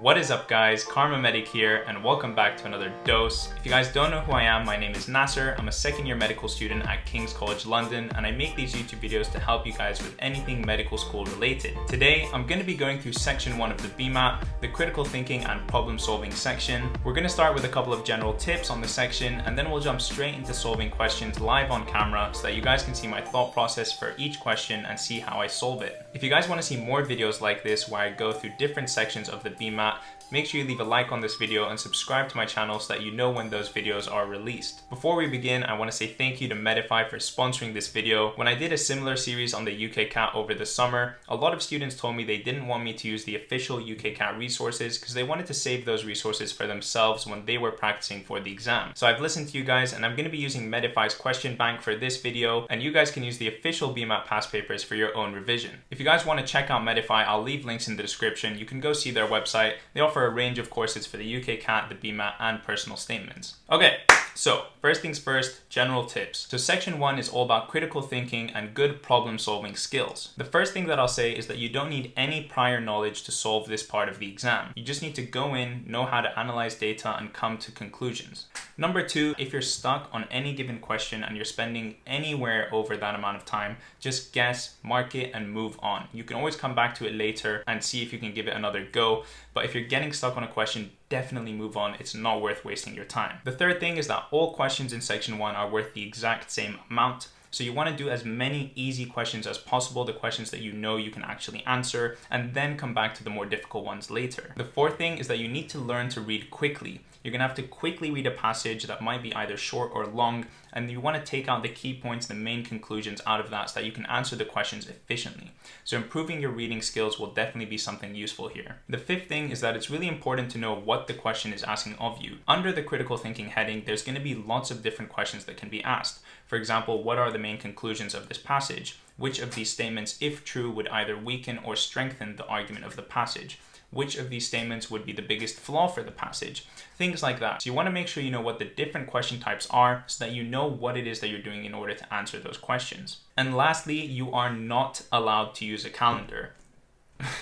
What is up guys, Kharma Medic here and welcome back to another dose. If you guys don't know who I am, my name is Nasser. I'm a second year medical student at King's College London and I make these YouTube videos to help you guys with anything medical school related. Today, I'm going to be going through section 1 of the BMAT, the critical thinking and problem solving section. We're going to start with a couple of general tips on the section and then we'll jump straight into solving questions live on camera so that you guys can see my thought process for each question and see how I solve it. If you guys want to see more videos like this where I go through different sections of the BMAT make sure you leave a like on this video and subscribe to my channel so that you know when those videos are released. Before we begin, I want to say thank you to Medify for sponsoring this video. When I did a similar series on the UKCAT over the summer, a lot of students told me they didn't want me to use the official UKCAT resources because they wanted to save those resources for themselves when they were practicing for the exam. So I've listened to you guys and I'm going to be using Medify's question bank for this video and you guys can use the official BMAT past papers for your own revision. If you guys want to check out Medify, I'll leave links in the description. You can go see their website. They offer a range of courses for the UK CAT, the BMAT, and personal statements. Okay, so first things first, general tips. So section one is all about critical thinking and good problem solving skills. The first thing that I'll say is that you don't need any prior knowledge to solve this part of the exam. You just need to go in, know how to analyze data and come to conclusions. Number two, if you're stuck on any given question and you're spending anywhere over that amount of time, just guess, mark it and move on. You can always come back to it later and see if you can give it another go. But if you're getting stuck on a question, definitely move on. It's not worth wasting your time. The third thing is that all questions in section one are worth the exact same amount. So you want to do as many easy questions as possible, the questions that you know you can actually answer, and then come back to the more difficult ones later. The fourth thing is that you need to learn to read quickly. You're going to have to quickly read a passage that might be either short or long, and you want to take out the key points, the main conclusions out of that so that you can answer the questions efficiently. So improving your reading skills will definitely be something useful here. The fifth thing is that it's really important to know what the question is asking of you. Under the critical thinking heading, there's going to be lots of different questions that can be asked. For example, what are the main conclusions of this passage? Which of these statements, if true, would either weaken or strengthen the argument of the passage? which of these statements would be the biggest flaw for the passage, things like that. So you want to make sure you know what the different question types are so that you know what it is that you're doing in order to answer those questions. And lastly, you are not allowed to use a calendar.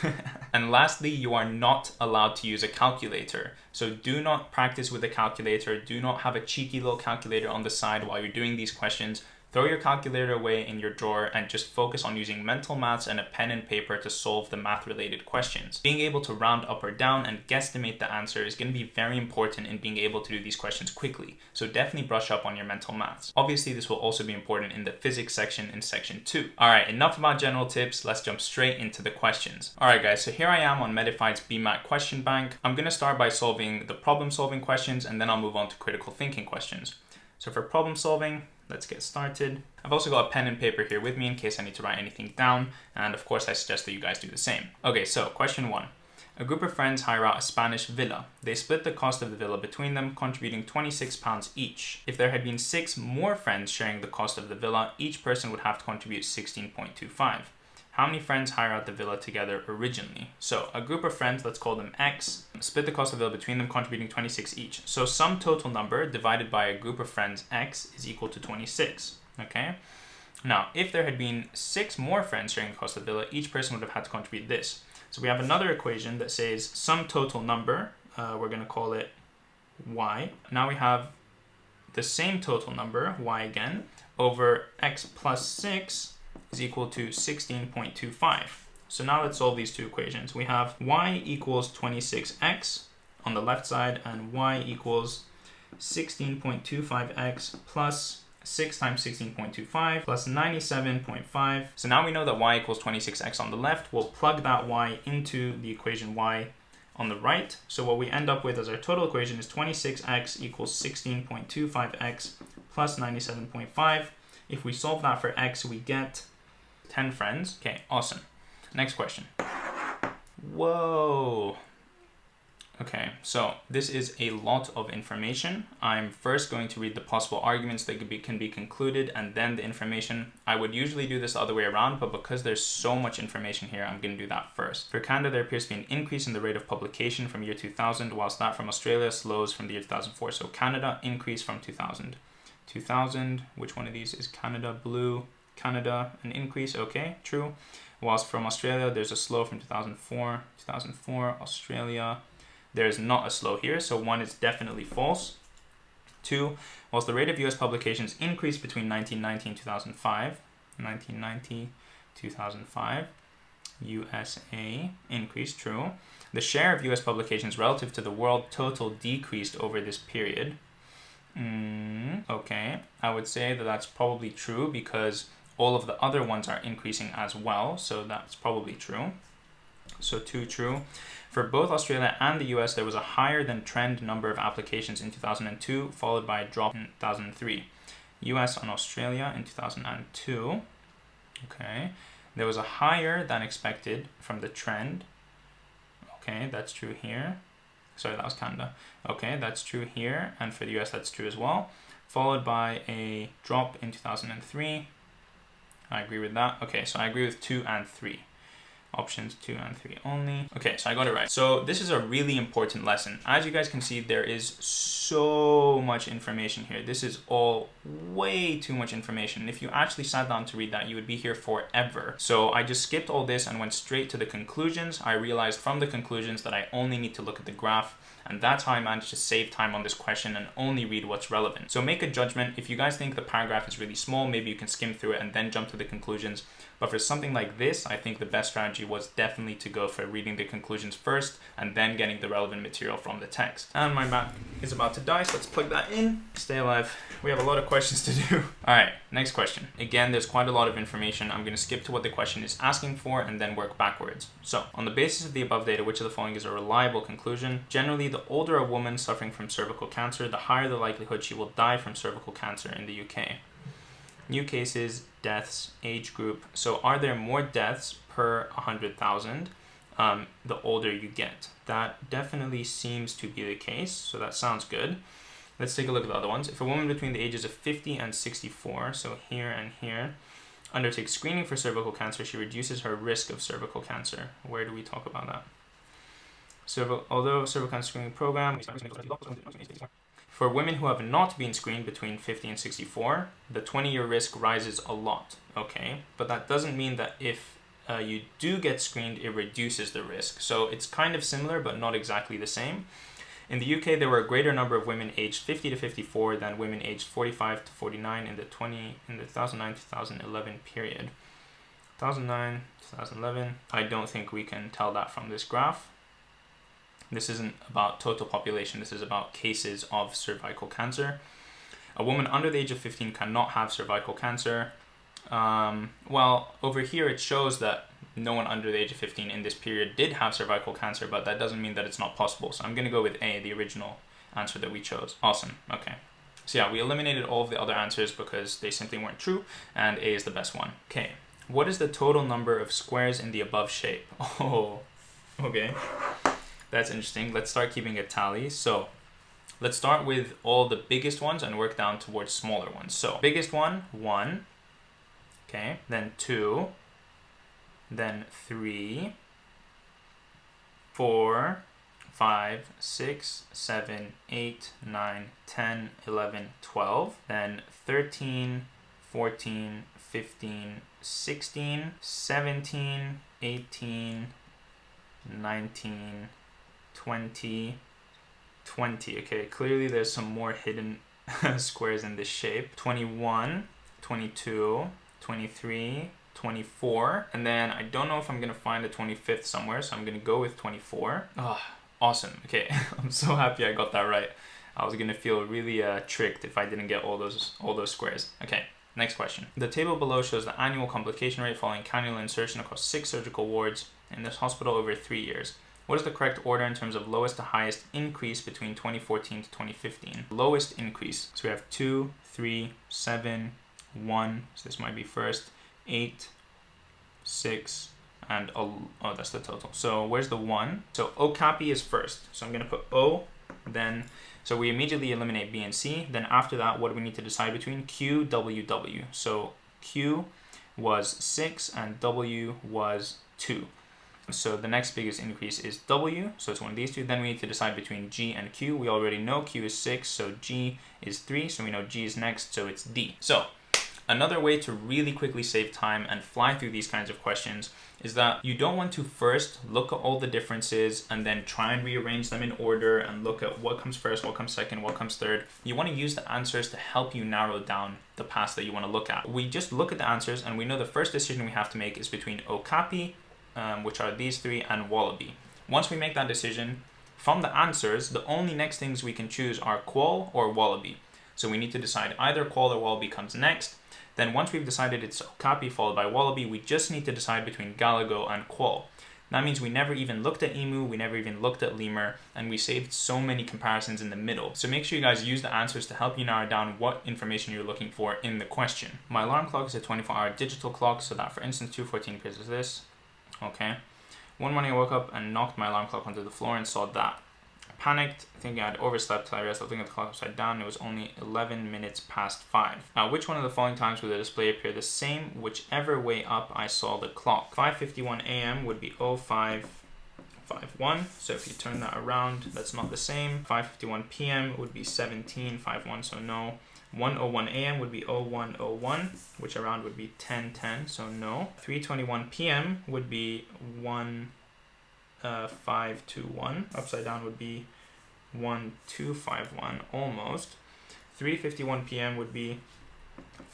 and lastly, you are not allowed to use a calculator. So do not practice with a calculator. Do not have a cheeky little calculator on the side while you're doing these questions. Throw your calculator away in your drawer and just focus on using mental maths and a pen and paper to solve the math related questions. Being able to round up or down and guesstimate the answer is going to be very important in being able to do these questions quickly. So definitely brush up on your mental maths. Obviously, this will also be important in the physics section in section 2. Alright, enough about general tips, let's jump straight into the questions. Alright guys, so here I am on Medify's BMAT question bank. I'm going to start by solving the problem solving questions and then I'll move on to critical thinking questions. So for problem solving, let's get started. I've also got a pen and paper here with me in case I need to write anything down. And of course, I suggest that you guys do the same. Okay, so question one. A group of friends hire out a Spanish villa. They split the cost of the villa between them, contributing £26 each. If there had been six more friends sharing the cost of the villa, each person would have to contribute 16.25 how many friends hire out the villa together originally. So a group of friends, let's call them X, split the cost of the villa between them, contributing 26 each. So sum total number divided by a group of friends X is equal to 26, okay? Now, if there had been six more friends sharing the cost of the villa, each person would have had to contribute this. So we have another equation that says sum total number, uh, we're gonna call it Y. Now we have the same total number, Y again, over X plus six is equal to 16.25. So now let's solve these two equations. We have y equals 26x on the left side and y equals 16.25x plus 6 times 16.25 plus 97.5. So now we know that y equals 26x on the left. We'll plug that y into the equation y on the right. So what we end up with as our total equation is 26x equals 16.25x plus 97.5. If we solve that for x, we get 10 friends. Okay, awesome. Next question. Whoa. Okay, so this is a lot of information. I'm first going to read the possible arguments that can be, can be concluded and then the information. I would usually do this the other way around, but because there's so much information here, I'm going to do that first. For Canada, there appears to be an increase in the rate of publication from year 2000, whilst that from Australia slows from the year 2004. So Canada increased from 2000. 2000, which one of these is Canada blue? Canada, an increase, okay, true. Whilst from Australia, there's a slow from 2004, 2004, Australia, there's not a slow here, so one is definitely false. Two, whilst the rate of US publications increased between 1990 and 2005, 1990, 2005, USA increased, true. The share of US publications relative to the world total decreased over this period. Mm, okay, I would say that that's probably true because all of the other ones are increasing as well, so that's probably true. So two true. For both Australia and the US, there was a higher than trend number of applications in 2002, followed by a drop in 2003. US and Australia in 2002. Okay. There was a higher than expected from the trend. Okay, that's true here. Sorry, that was Canada. Okay, that's true here. And for the US, that's true as well. Followed by a drop in 2003. I agree with that. Okay, so I agree with two and three options two and three only. Okay, so I got it right. So this is a really important lesson. As you guys can see, there is so much information here. This is all way too much information. If you actually sat down to read that, you would be here forever. So I just skipped all this and went straight to the conclusions. I realized from the conclusions that I only need to look at the graph and that's how I managed to save time on this question and only read what's relevant. So make a judgment. If you guys think the paragraph is really small, maybe you can skim through it and then jump to the conclusions. But for something like this, I think the best strategy was definitely to go for reading the conclusions first and then getting the relevant material from the text. And my Mac is about to die, so let's plug that in. Stay alive. We have a lot of questions to do. All right, next question. Again, there's quite a lot of information. I'm gonna skip to what the question is asking for and then work backwards. So, on the basis of the above data, which of the following is a reliable conclusion? Generally, the older a woman suffering from cervical cancer, the higher the likelihood she will die from cervical cancer in the UK. New cases, deaths, age group. So are there more deaths per 100,000 um, the older you get? That definitely seems to be the case, so that sounds good. Let's take a look at the other ones. If a woman between the ages of 50 and 64, so here and here, undertakes screening for cervical cancer, she reduces her risk of cervical cancer. Where do we talk about that? Cervical, although cervical cancer screening program, for women who have not been screened between 50 and 64, the 20-year risk rises a lot, okay? But that doesn't mean that if uh, you do get screened, it reduces the risk. So it's kind of similar, but not exactly the same. In the UK, there were a greater number of women aged 50 to 54 than women aged 45 to 49 in the 20 in the 2009-2011 period. 2009, 2011. I don't think we can tell that from this graph. This isn't about total population, this is about cases of cervical cancer. A woman under the age of 15 cannot have cervical cancer. Um, well, over here it shows that no one under the age of 15 in this period did have cervical cancer, but that doesn't mean that it's not possible. So I'm going to go with A, the original answer that we chose. Awesome. Okay. So yeah, we eliminated all of the other answers because they simply weren't true, and A is the best one. Okay. What is the total number of squares in the above shape? Oh, okay. That's interesting. Let's start keeping a tally. So let's start with all the biggest ones and work down towards smaller ones. So biggest one, one. Okay, then two, then three, four, five, six, seven, eight, nine, 10, 11, 12, then 13, 14, 15, 16, 17, 18, 19, 20, 20. Okay, clearly there's some more hidden squares in this shape. 21, 22, 23, 24, and then I don't know if I'm gonna find the 25th somewhere, so I'm gonna go with 24. Oh, awesome. Okay, I'm so happy I got that right. I was gonna feel really uh, tricked if I didn't get all those all those squares. Okay, next question. The table below shows the annual complication rate following cannula insertion across six surgical wards in this hospital over three years. What is the correct order in terms of lowest to highest increase between 2014 to 2015? Lowest increase. So we have 2, 3, 7, 1. So this might be first. 8, 6, and oh, oh that's the total. So where's the 1? So Okapi is first. So I'm going to put O, then so we immediately eliminate B and C. Then after that, what do we need to decide between? Q, W, W. So Q was 6 and W was 2. So the next biggest increase is W, so it's one of these two. Then we need to decide between G and Q. We already know Q is 6, so G is 3, so we know G is next, so it's D. So Another way to really quickly save time and fly through these kinds of questions is that you don't want to first look at all the differences and then try and rearrange them in order and look at what comes first, what comes second, what comes third. You want to use the answers to help you narrow down the paths that you want to look at. We just look at the answers and we know the first decision we have to make is between Okapi, um, which are these three, and Wallaby. Once we make that decision, from the answers, the only next things we can choose are Quoll or Wallaby. So we need to decide either Quoll or Wallaby comes next, then once we've decided it's Okapi followed by Wallaby, we just need to decide between Galago and Quoll. That means we never even looked at Emu, we never even looked at Lemur, and we saved so many comparisons in the middle. So make sure you guys use the answers to help you narrow down what information you're looking for in the question. My alarm clock is a 24 hour digital clock, so that for instance 214 appears as this. Okay. One morning I woke up and knocked my alarm clock onto the floor and saw that I panicked, thinking I'd overslept I realized looking at the clock upside down, it was only 11 minutes past 5. Now, which one of the following times would the display appear the same, whichever way up I saw the clock? 5.51 a.m. would be 0551, so if you turn that around, that's not the same. 5.51 p.m. would be 17.51, so no. 101 a.m. would be 0101, which around would be 1010, so no. 321 p.m. would be 1 uh, 521. Upside down would be 1251 almost. 3.51 p.m. would be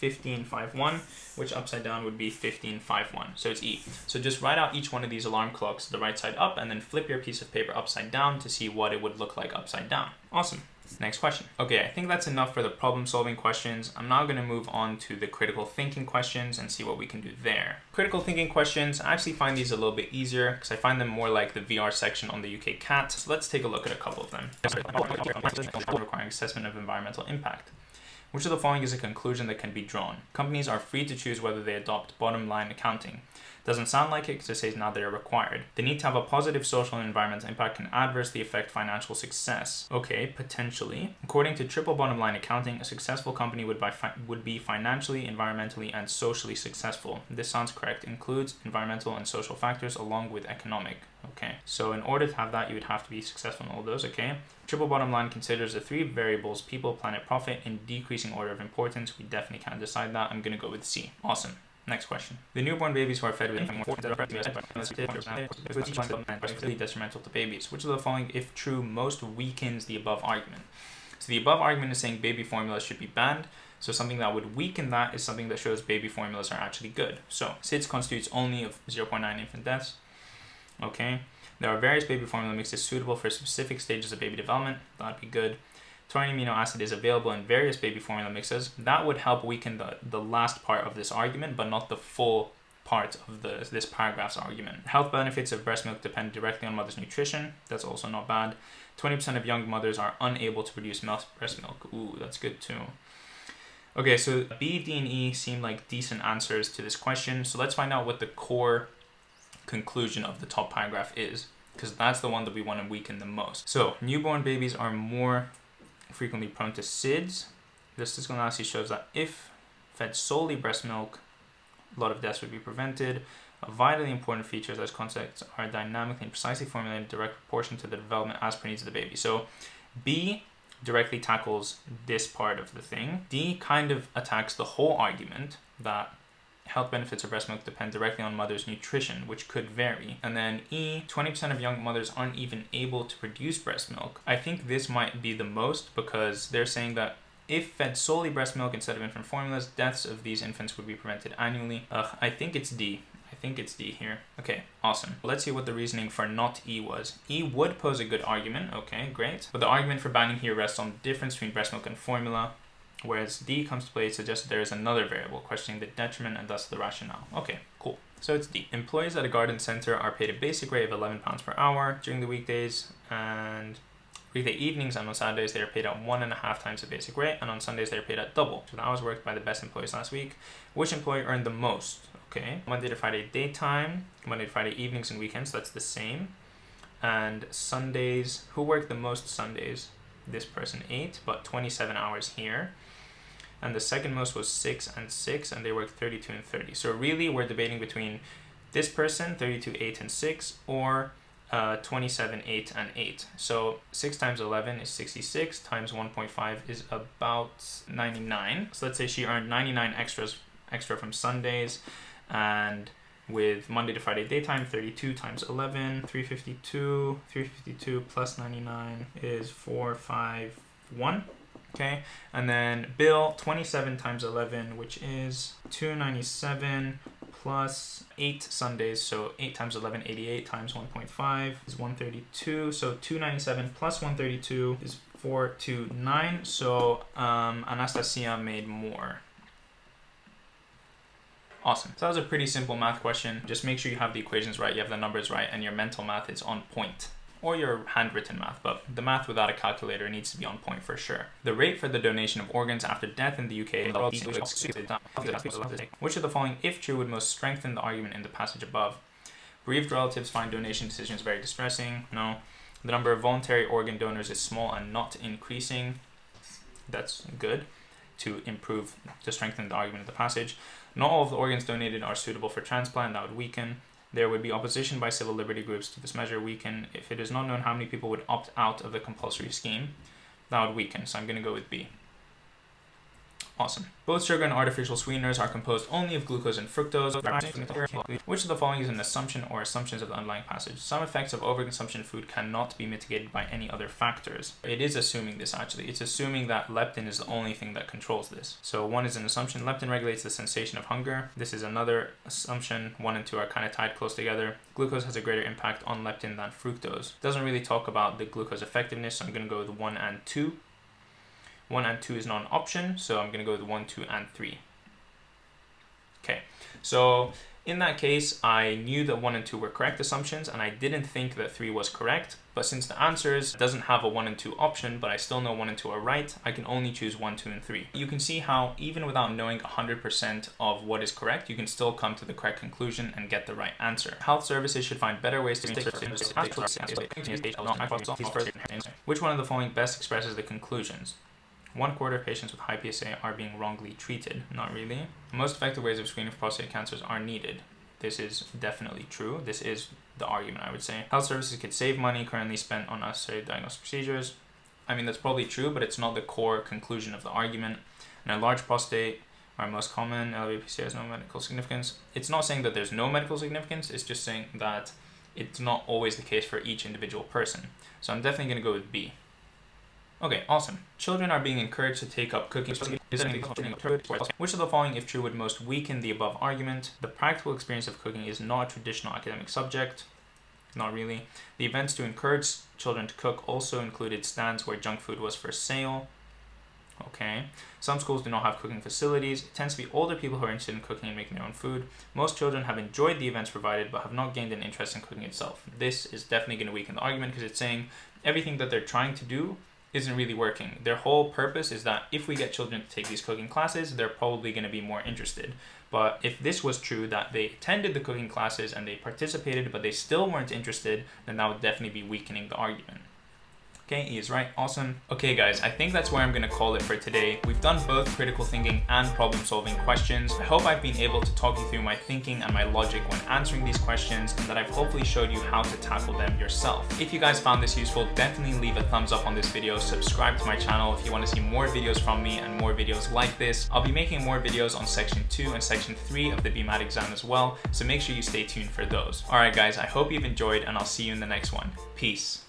1551, which upside down would be 1551. So it's E. So just write out each one of these alarm clocks the right side up and then flip your piece of paper upside down to see what it would look like upside down. Awesome. Next question. Okay, I think that's enough for the problem solving questions. I'm now going to move on to the critical thinking questions and see what we can do there. Critical thinking questions, I actually find these a little bit easier because I find them more like the VR section on the UK CAT. So let's take a look at a couple of them. Requiring assessment of environmental impact. Which of the following is a conclusion that can be drawn? Companies are free to choose whether they adopt bottom line accounting. Doesn't sound like it because it says now they are required. The need to have a positive social and environmental impact can adversely affect financial success. Okay, potentially. According to triple bottom line accounting, a successful company would, would be financially, environmentally, and socially successful. This sounds correct. Includes environmental and social factors along with economic. Okay, so in order to have that, you would have to be successful in all those. Okay, triple bottom line considers the three variables people, planet, profit in decreasing order of importance. We definitely can't decide that. I'm going to go with C. Awesome. Next question. The newborn babies who are fed with detrimental to babies. Which of the following, if true, most weakens the above argument? So the above argument is saying baby formula should be banned. So something that would weaken that is something that shows baby formulas are actually good. So SIDS constitutes only of 0.9 infant deaths. Okay. There are various baby formula mixes suitable for specific stages of baby development. That'd be good taurine amino acid is available in various baby formula mixes, that would help weaken the, the last part of this argument, but not the full part of the, this paragraph's argument. Health benefits of breast milk depend directly on mother's nutrition. That's also not bad. 20% of young mothers are unable to produce breast milk. Ooh, that's good too. Okay, so B, D, and E seem like decent answers to this question. So let's find out what the core conclusion of the top paragraph is, because that's the one that we want to weaken the most. So newborn babies are more frequently prone to SIDS. This statistical analysis shows that if fed solely breast milk, a lot of deaths would be prevented. A vitally important feature is that concepts are dynamically and precisely formulated in direct proportion to the development as per needs of the baby. So B directly tackles this part of the thing. D kind of attacks the whole argument that health benefits of breast milk depend directly on mother's nutrition, which could vary. And then E, 20% of young mothers aren't even able to produce breast milk. I think this might be the most because they're saying that if fed solely breast milk instead of infant formulas, deaths of these infants would be prevented annually. Ugh, I think it's D. I think it's D here. Okay, awesome. Let's see what the reasoning for not E was. E would pose a good argument. Okay, great. But the argument for banning here rests on the difference between breast milk and formula whereas D comes to play suggests there is another variable questioning the detriment and thus the rationale. Okay, cool. So it's D. Employees at a garden center are paid a basic rate of £11 per hour during the weekdays and weekday evenings and on Saturdays they are paid at one and a half times the basic rate and on Sundays they are paid at double. So the hours worked by the best employees last week. Which employee earned the most? Okay, Monday to Friday daytime, Monday to Friday evenings and weekends, so that's the same. And Sundays, who worked the most Sundays? This person 8, but 27 hours here and the second most was 6 and 6 and they worked 32 and 30 so really we're debating between this person 32 8 and 6 or uh, 27, 8, and 8. So 6 times 11 is 66, times 1.5 is about 99. So let's say she earned 99 extras extra from Sundays, and with Monday to Friday daytime, 32 times 11, 352, 352 plus 99 is 451. Okay, and then bill 27 times 11, which is 297 plus 8 Sundays, so 8 times 11, 88 times 1.5 is 132, so 297 plus 132 is 429, so um, Anastasia made more. Awesome. So that was a pretty simple math question. Just make sure you have the equations right, you have the numbers right, and your mental math is on point or your handwritten math, but the math without a calculator needs to be on point for sure. The rate for the donation of organs after death in the UK which of the following, if true, would most strengthen the argument in the passage above? Bereaved relatives find donation decisions very distressing. No. The number of voluntary organ donors is small and not increasing. That's good to improve, to strengthen the argument of the passage. Not all of the organs donated are suitable for transplant, that would weaken. There would be opposition by civil liberty groups to this measure weaken if it is not known how many people would opt out of the compulsory scheme. That would weaken, so I'm going to go with B. Awesome. Both sugar and artificial sweeteners are composed only of glucose and fructose. Which of the following is an assumption or assumptions of the underlying passage? Some effects of overconsumption of food cannot be mitigated by any other factors. It is assuming this actually. It's assuming that leptin is the only thing that controls this. So one is an assumption. Leptin regulates the sensation of hunger. This is another assumption. One and two are kind of tied close together. Glucose has a greater impact on leptin than fructose. Doesn't really talk about the glucose effectiveness, so I'm going to go with one and two. 1 and 2 is not an option, so I'm going to go with 1, 2, and 3. Okay, so in that case, I knew that 1 and 2 were correct assumptions, and I didn't think that 3 was correct, but since the answers doesn't have a 1 and 2 option, but I still know 1 and 2 are right, I can only choose 1, 2, and 3. You can see how, even without knowing 100% of what is correct, you can still come to the correct conclusion and get the right answer. Health services should find better ways to Which one of the following best expresses the conclusions? One quarter of patients with high PSA are being wrongly treated. Not really. Most effective ways of screening for prostate cancers are needed. This is definitely true. This is the argument, I would say. Health services could save money currently spent on unnecessary diagnostic procedures. I mean, that's probably true, but it's not the core conclusion of the argument. And a large prostate are most common. Elevated PSA has no medical significance. It's not saying that there's no medical significance. It's just saying that it's not always the case for each individual person. So I'm definitely going to go with B. Okay, awesome. Children are being encouraged to take up cooking. Which of the following, if true, would most weaken the above argument? The practical experience of cooking is not a traditional academic subject. Not really. The events to encourage children to cook also included stands where junk food was for sale. Okay. Some schools do not have cooking facilities. It tends to be older people who are interested in cooking and making their own food. Most children have enjoyed the events provided but have not gained an interest in cooking itself. This is definitely going to weaken the argument because it's saying everything that they're trying to do isn't really working. Their whole purpose is that if we get children to take these cooking classes, they're probably going to be more interested. But if this was true, that they attended the cooking classes and they participated, but they still weren't interested, then that would definitely be weakening the argument. Okay, he is right. Awesome. Okay, guys, I think that's where I'm to call it for today. We've done both critical thinking and problem solving questions. I hope I've been able to talk you through my thinking and my logic when answering these questions and that I've hopefully showed you how to tackle them yourself. If you guys found this useful, definitely leave a thumbs up on this video, subscribe to my channel if you want to see more videos from me and more videos like this. I'll be making more videos on section 2 and section 3 of the BMAT exam as well, so make sure you stay tuned for those. Alright guys, I hope you've enjoyed and I'll see you in the next one. Peace.